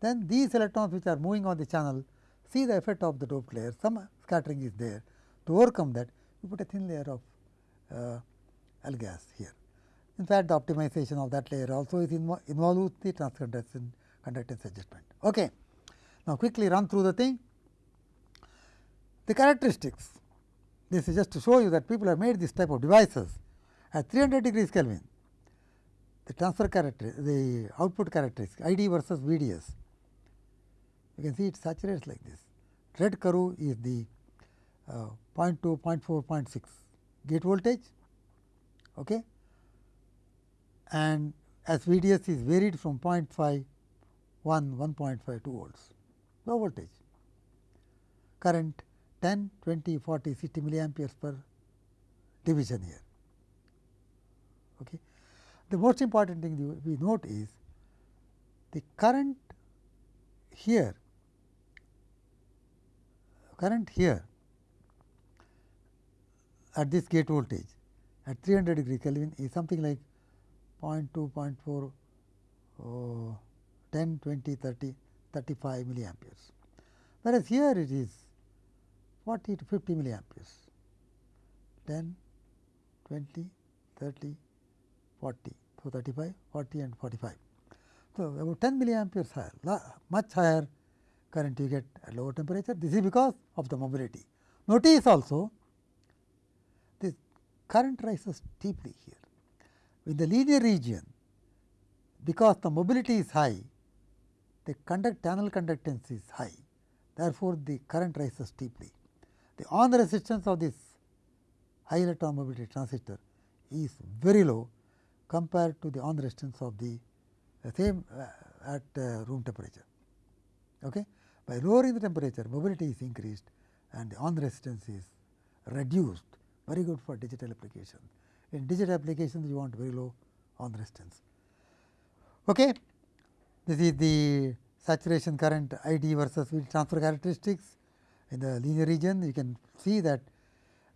then these electrons which are moving on the channel see the effect of the doped layer, some scattering is there. To overcome that, you put a thin layer of uh, gas here. In fact, the optimization of that layer also is invo involved with the transconductance conductance adjustment. Okay. Now, quickly run through the thing. The characteristics, this is just to show you that people have made this type of devices at 300 degrees Kelvin. The transfer character, the output characteristics ID versus VDS. You can see it saturates like this. Red curve is the uh, 0.2, 0.4, 0.6 gate voltage okay. and as VDS is varied from 0.5, 1, 1.5 2 volts, low voltage. Current 10, 20, 40, 60 milliamperes per division here. Okay. The most important thing we note is the current here, current here at this gate voltage at 300 degree Kelvin is something like 0.2, 0.4, uh, 10, 20, 30, 35 milliamperes. Whereas, here it is 40 to 50 milliamperes, 10, 20, 30, 40. So, 35, 40 and 45. So, about 10 milliamperes higher, much higher current you get at lower temperature. This is because of the mobility. Notice also this current rises steeply here. In the linear region, because the mobility is high, the conduct channel conductance is high. Therefore, the current rises steeply. The on resistance of this high electron mobility transistor is very low compared to the on resistance of the same uh, at uh, room temperature. Okay? By lowering the temperature, mobility is increased and the on resistance is reduced, very good for digital application. In digital applications, you want very low on resistance. Okay? This is the saturation current I d versus field transfer characteristics in the linear region. You can see that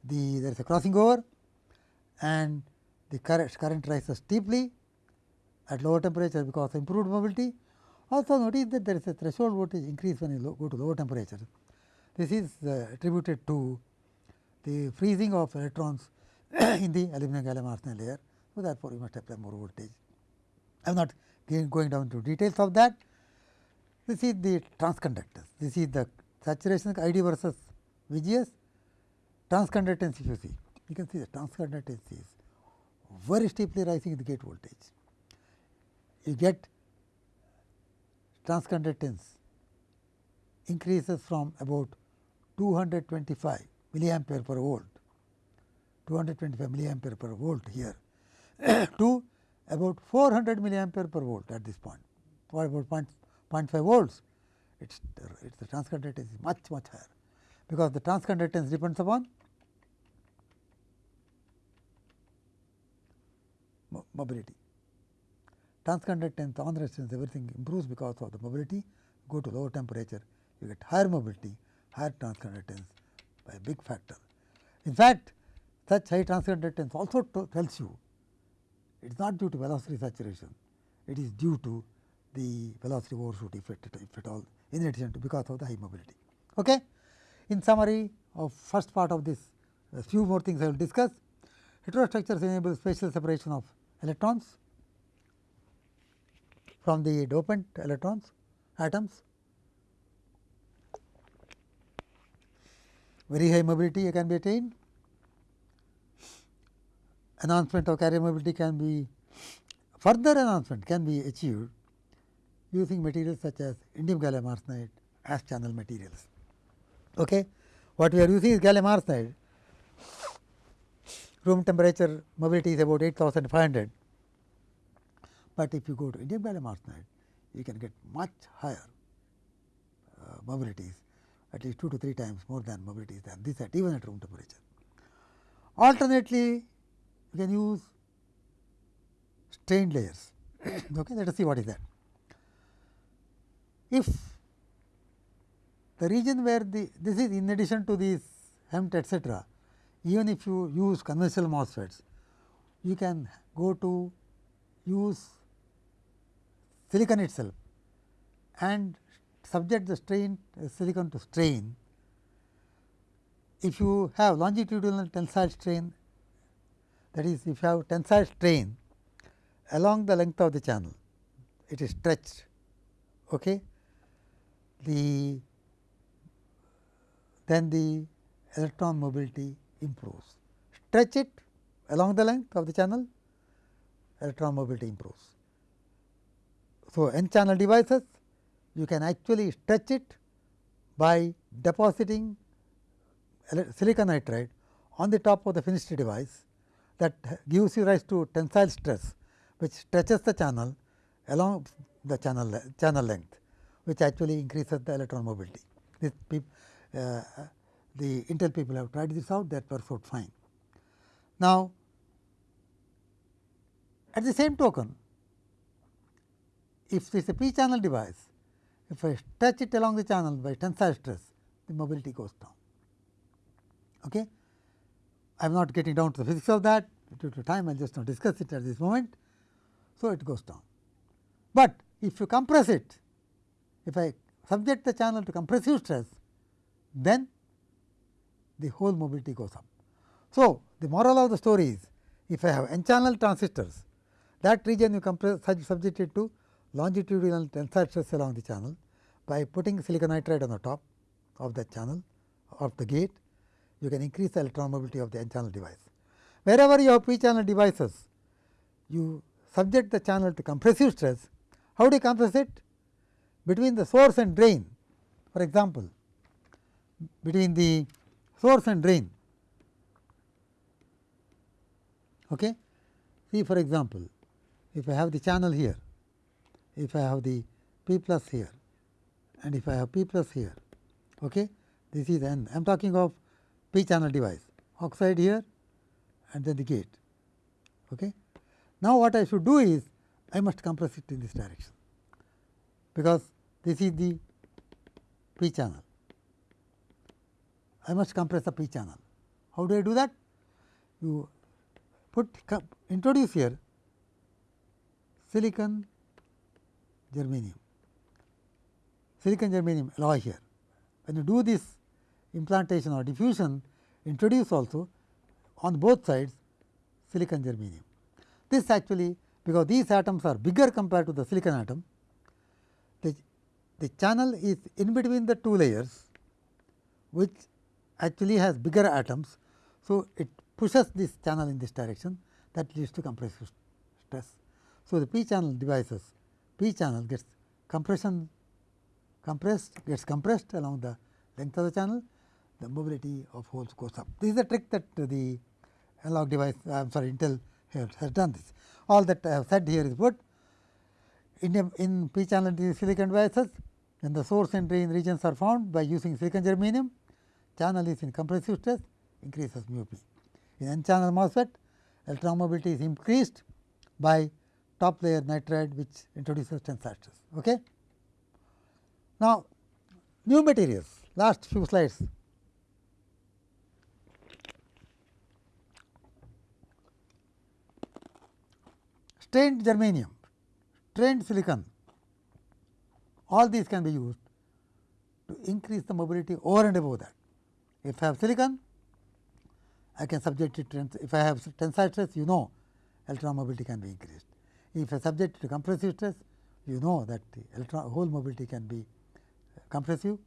the there is a crossing over and the current, current rises steeply at lower temperature because of improved mobility. Also notice that there is a threshold voltage increase when you go to lower temperature. This is uh, attributed to the freezing of electrons in the aluminum gallium arsenide layer. So, therefore, you must apply more voltage. I am not going down to details of that. This is the transconductance. This is the saturation ID versus VGS. Transconductance if you see, you can see the transconductance is very steeply rising in the gate voltage. You get transconductance increases from about 225 milliampere per volt, 225 milliampere per volt here to about 400 milliampere per volt at this point, for about 0.5 volts, it's, it's the transconductance is much much higher, because the transconductance depends upon mobility. Transconductance, on resistance everything improves because of the mobility, go to lower temperature, you get higher mobility, higher transconductance by a big factor. In fact, such high transconductance also tells you it is not due to velocity saturation, it is due to the velocity overshoot if at all in addition to because of the high mobility. Okay? In summary of first part of this, a few more things I will discuss. Heterostructures enable spatial separation of electrons from the dopant electrons atoms. Very high mobility can be attained. Enhancement of carrier mobility can be further enhancement can be achieved using materials such as indium gallium arsenide as channel materials. Okay. What we are using is gallium arsenide room temperature mobility is about 8500, but if you go to indium gallium arsenide you can get much higher uh, mobilities at least 2 to 3 times more than mobilities than this at even at room temperature. Alternately, you can use strained layers. okay, let us see what is that. If the region where the this is in addition to these HEMT etcetera, even if you use conventional MOSFETs, you can go to use silicon itself and subject the strain uh, silicon to strain. If you have longitudinal tensile strain that is if you have tensile strain along the length of the channel, it is stretched. Okay. The then the electron mobility improves. Stretch it along the length of the channel, electron mobility improves. So, n channel devices you can actually stretch it by depositing silicon nitride on the top of the finished device that gives you rise to tensile stress which stretches the channel along the channel channel length which actually increases the electron mobility. This uh, the Intel people have tried this out that works out fine. Now, at the same token if this is a p channel device if I stretch it along the channel by tensile stress, the mobility goes down. Okay. I am not getting down to the physics of that due to time I will just not discuss it at this moment. So, it goes down. But if you compress it, if I subject the channel to compressive stress, then the whole mobility goes up. So, the moral of the story is if I have n channel transistors that region you compress subject it to longitudinal tensile stress along the channel by putting silicon nitride on the top of the channel of the gate you can increase the electron mobility of the n channel device. Wherever you have p channel devices you subject the channel to compressive stress. How do you compress it? Between the source and drain. For example between the source and drain. Okay? See for example if I have the channel here if I have the p plus here and if I have p plus here okay? This is n. I am talking of p channel device. Oxide here and then the gate. Okay? Now what I should do is I must compress it in this direction. Because this is the p channel I must compress the p channel how do I do that? You put introduce here silicon germanium, silicon germanium alloy here. When you do this implantation or diffusion, introduce also on both sides silicon germanium. This actually because these atoms are bigger compared to the silicon atom, the, the channel is in between the two layers which actually has bigger atoms. So, it pushes this channel in this direction that leads to compressive stress. So, the p channel devices p channel gets compression compressed gets compressed along the length of the channel the mobility of holes goes up. This is a trick that the analog device I am sorry Intel has done this. All that I have said here is what in, in p channel silicon devices when the source and drain regions are found by using silicon germanium channel is in compressive stress increases mu p. In n channel MOSFET electron mobility is increased by top layer nitride which introduces tensile stress. Okay. Now, new materials last few slides. Strained germanium, strained silicon, all these can be used to increase the mobility over and above that. If I have silicon, I can subject it to, if I have tensile stress, you know electron mobility can be increased. If I subject it to compressive stress, you know that the electron hole mobility can be uh, compressive,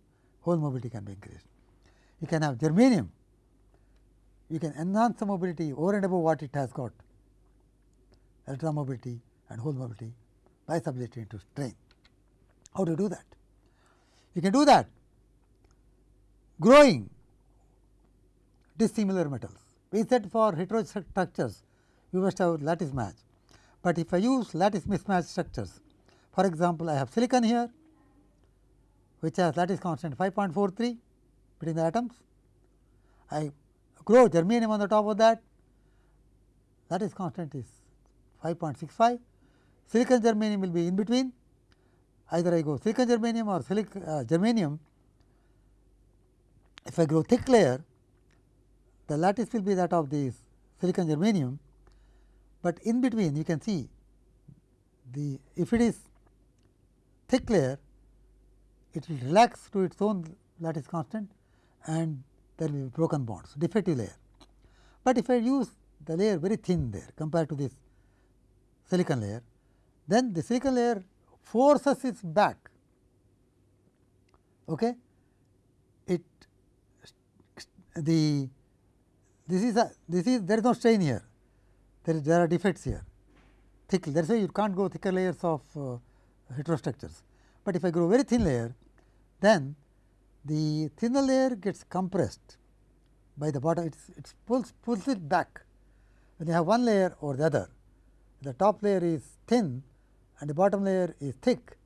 hole mobility can be increased. You can have germanium, you can enhance the mobility over and above what it has got, electron mobility and hole mobility by subjecting to strain. How to do that? You can do that growing dissimilar metals. We said for heterostructures, you must have lattice match but if I use lattice mismatch structures, for example, I have silicon here which has lattice constant 5.43 between the atoms. I grow germanium on the top of that, lattice constant is 5.65. Silicon germanium will be in between, either I go silicon germanium or silicon uh, germanium. If I grow thick layer, the lattice will be that of the silicon germanium but in between you can see the if it is thick layer it will relax to its own lattice constant and there will be broken bonds defective layer. But if I use the layer very thin there compared to this silicon layer. Then the silicon layer forces its back. Okay? It the this is a this is there is no strain here. There, is, there are defects here. Thick that is why you can't go thicker layers of uh, heterostructures. But if I grow very thin layer then the thinner layer gets compressed by the bottom. It it pulls pulls it back. When you have one layer or the other the top layer is thin and the bottom layer is thick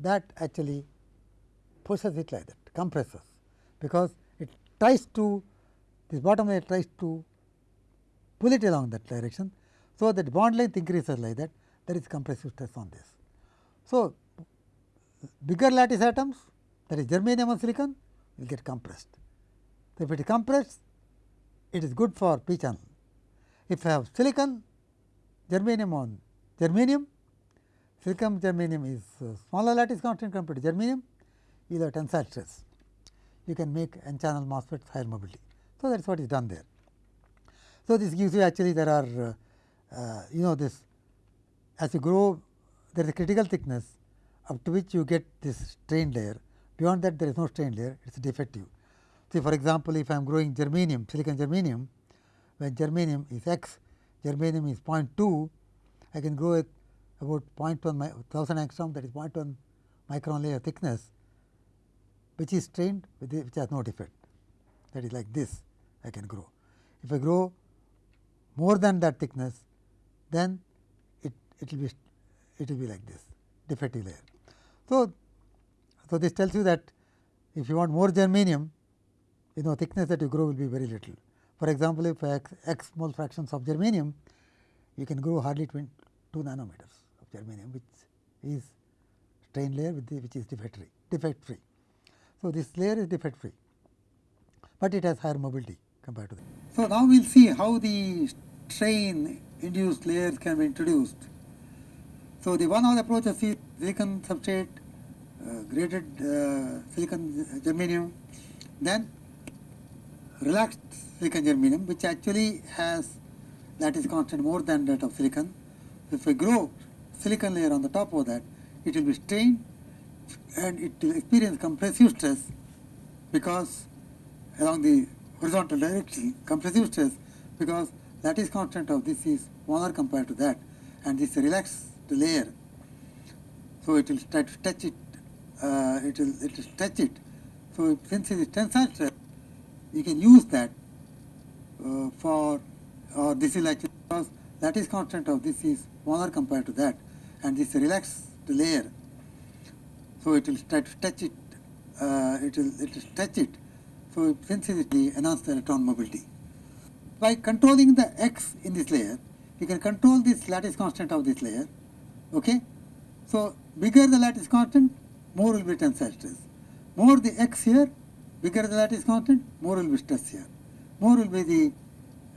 that actually pushes it like that compresses because it tries to this bottom layer tries to pull it along that direction so, that bond length increases like that there is compressive stress on this. So, bigger lattice atoms that is germanium and silicon will get compressed. So, if it is compressed it is good for p channel. If I have silicon germanium on germanium, silicon germanium is uh, smaller lattice constant compared to germanium, you have tensile stress. You can make n channel MOSFETs higher mobility. So, that is what is done there. So, this gives you actually there are uh, uh, you know this as you grow there is a critical thickness up to which you get this strain layer beyond that there is no strain layer it is defective. See for example, if I am growing germanium silicon germanium when germanium is x germanium is 0.2 I can grow it about 0.1 1000 angstrom that is 0.1 micron layer thickness which is strained with the, which has no defect that is like this I can grow. If I grow more than that thickness then it it will be it will be like this defective layer. So, so this tells you that if you want more germanium you know thickness that you grow will be very little. For example, if x, x mole fractions of germanium you can grow hardly 2 nanometers of germanium which is strain layer the, which is defect free defect free. So, this layer is defect free, but it has higher mobility compared to that. So, now we will see how the strain induced layers can be introduced. So, the one of the approaches is silicon substrate, uh, graded uh, silicon germanium, then relaxed silicon germanium which actually has lattice constant more than that of silicon. If we grow silicon layer on the top of that, it will be strained and it will experience compressive stress because along the horizontal direction compressive stress because lattice constant of this is smaller compared to that and this relaxed layer. So, it will try to touch it, uh, it will it will stretch it. So, since it is tensile stress, you can use that for or this is like because lattice constant of this is smaller compared to that and this relaxed layer so, it will try to touch it, uh, it will it will touch it. So, since it enhance the electron mobility. By controlling the x in this layer, you can control this lattice constant of this layer. Okay? So, bigger the lattice constant, more will be tensile stress. More the x here, bigger the lattice constant, more will be stress here. More will be the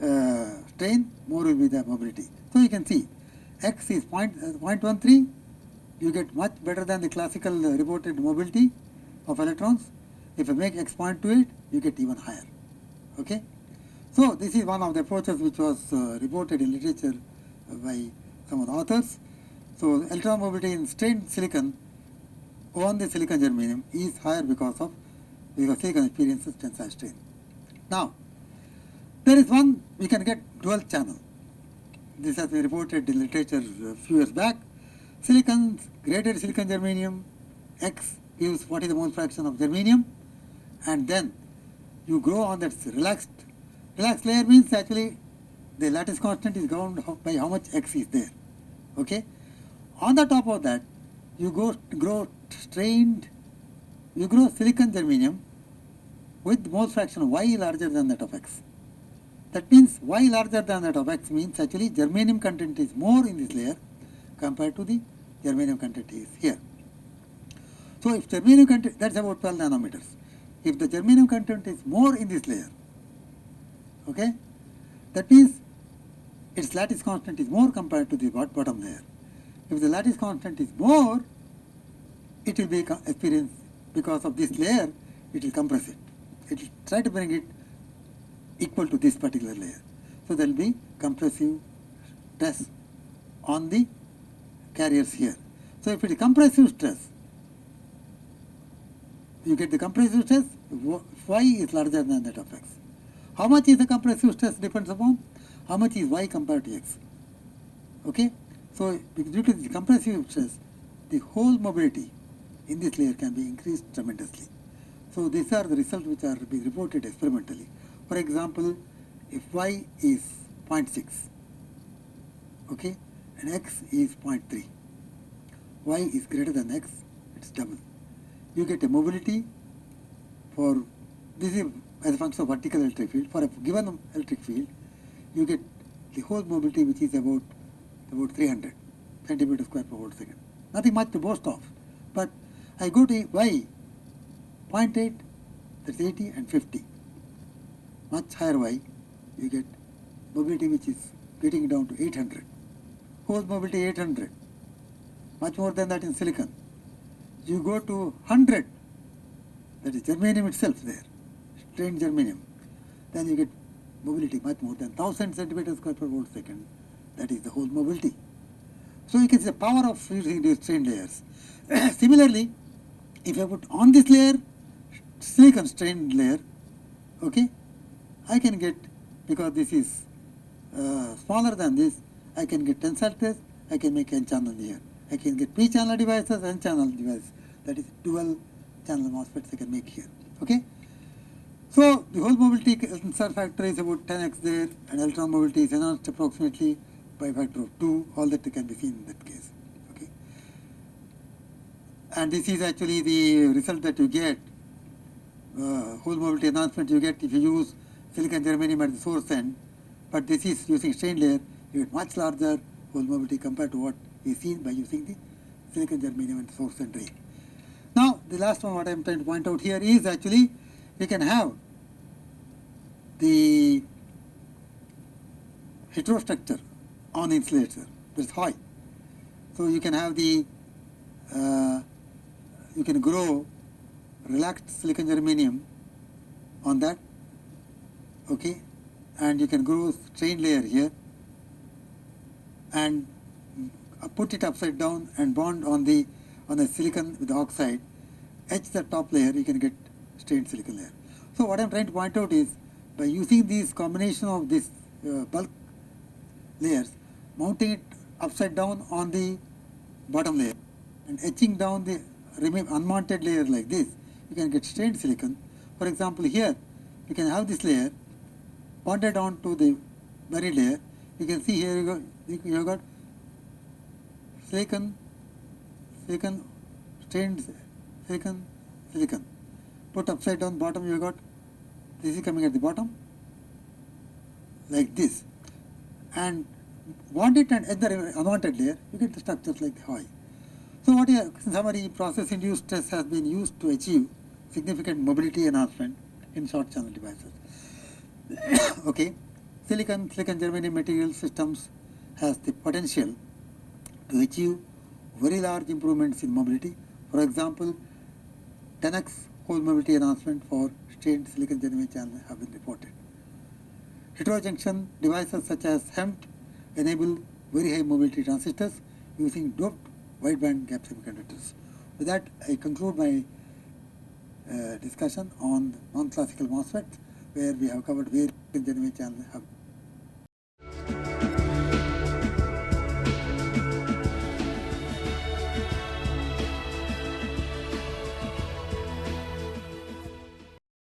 uh, strain, more will be the mobility. So, you can see x is point, uh, 0.13 you get much better than the classical uh, reported mobility of electrons. If you make x point to it, you get even higher. Okay? So, this is one of the approaches which was uh, reported in literature by some of the authors. So, electron mobility in strained silicon on the silicon germanium is higher because of because silicon experiences tensile strain. Now, there is one we can get dual channel. This has been reported in literature a few years back silicon, graded silicon germanium, X gives what is the mole fraction of germanium and then you grow on that relaxed, relaxed layer means actually the lattice constant is governed by how much X is there. Okay. On the top of that, you go grow strained, you grow silicon germanium with mole fraction y larger than that of X. That means y larger than that of X means actually germanium content is more in this layer compared to the germanium content is here. So, if germanium content that is about 12 nanometers. If the germanium content is more in this layer, okay, that means its lattice constant is more compared to the bottom layer. If the lattice constant is more, it will be experienced because of this layer, it will compress it. It will try to bring it equal to this particular layer. So, there will be compressive stress on the carriers here. So, if it is compressive stress, you get the compressive stress, y is larger than that of x. How much is the compressive stress depends upon how much is y compared to x. Okay? So, due to the compressive stress, the whole mobility in this layer can be increased tremendously. So, these are the results which are being reported experimentally. For example, if y is 0.6, okay, and x is 0.3. y is greater than x, it is double. You get a mobility for, this is as a function of vertical electric field, for a given electric field, you get the whole mobility which is about, about 300 centimeter square per volt second. Nothing much to boast of, but I go to y 0.8, that's 80 and 50, much higher y, you get mobility which is getting down to 800. Hole mobility 800, much more than that in silicon. You go to 100, that is germanium itself there, strained germanium, then you get mobility much more than 1000 centimeters square per volt second, that is the hole mobility. So you can see the power of using these strain layers. Similarly, if I put on this layer, silicon strained layer, okay, I can get, because this is uh, smaller than this, I can get tensile test, I can make n channel here. I can get p channel devices, n channel devices, that is dual channel MOSFETs I can make here, okay. So the hole mobility insert factor is about 10x there and electron mobility is enhanced approximately by factor of 2, all that can be seen in that case, okay. And this is actually the result that you get, uh, hole mobility enhancement you get if you use silicon germanium at the source end, but this is using strain layer, you get much larger hole mobility compared to what is seen by using the silicon germanium at source end drain. Now, the last one what I am trying to point out here is actually you can have the heterostructure on insulator that is high. So you can have the, uh, you can grow relaxed silicon germanium on that, okay, and you can grow strain layer here and put it upside down and bond on the on the silicon with the oxide, etch the top layer, you can get strained silicon layer. So what I am trying to point out is by using these combination of these uh, bulk layers, mounting it upside down on the bottom layer and etching down the remain unmounted layer like this, you can get strained silicon. For example, here you can have this layer bonded on to the buried layer. You can see here you got, you got silicon, silicon, strained silicon, silicon. Put upside down bottom you got, this is coming at the bottom like this and want it and other unwanted layer, you get the structures like the. So what a summary process induced stress has been used to achieve significant mobility enhancement in short channel devices. okay, silicon, silicon germanium material systems has the potential to achieve very large improvements in mobility. For example, 10x hole mobility enhancement for strained silicon germanium channel have been reported. Heterojunction devices such as HEMT enable very high mobility transistors using doped wideband gap semiconductors. With that, I conclude my uh, discussion on non-classical MOSFETs where we have covered various generation channels have